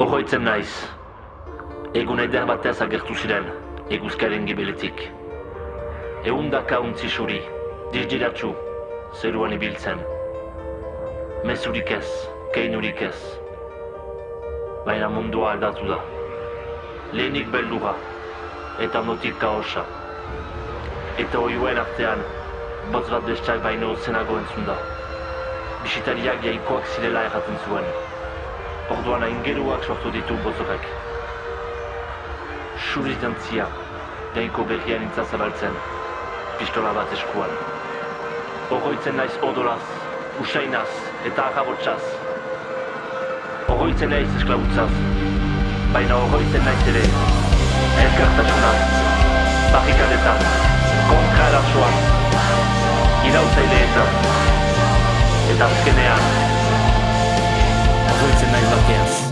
Horroitzen naiz. Egun eder batez agertu ziren, eguzkaren gibeletik. Eundaka untzi suri, dirdiratxu, zeruan ibiltzen. Mezurik ez, keinurik ez. Baina mundua aldatu da. Lehenik beldura, eta notik kaosa. Eta oioen artean, botz bat bestak baino zenago entzun da. Bisitariak jaikoak zirela erraten zuen. Orduan aingeruak sortu ditu bozorek. Suriz dantzia, jainko berrian intza zabaltzen, pistola bat eskuan. Oroitzen naiz odolaz, usainaz eta agabotsaz. Oroitzen naiz esklabutzaz, baina oroitzen naiz ere, elkartasunaz, barrikadetan, kontra erasoan, irautzaileetan, eta azkenean, nice luck, yes.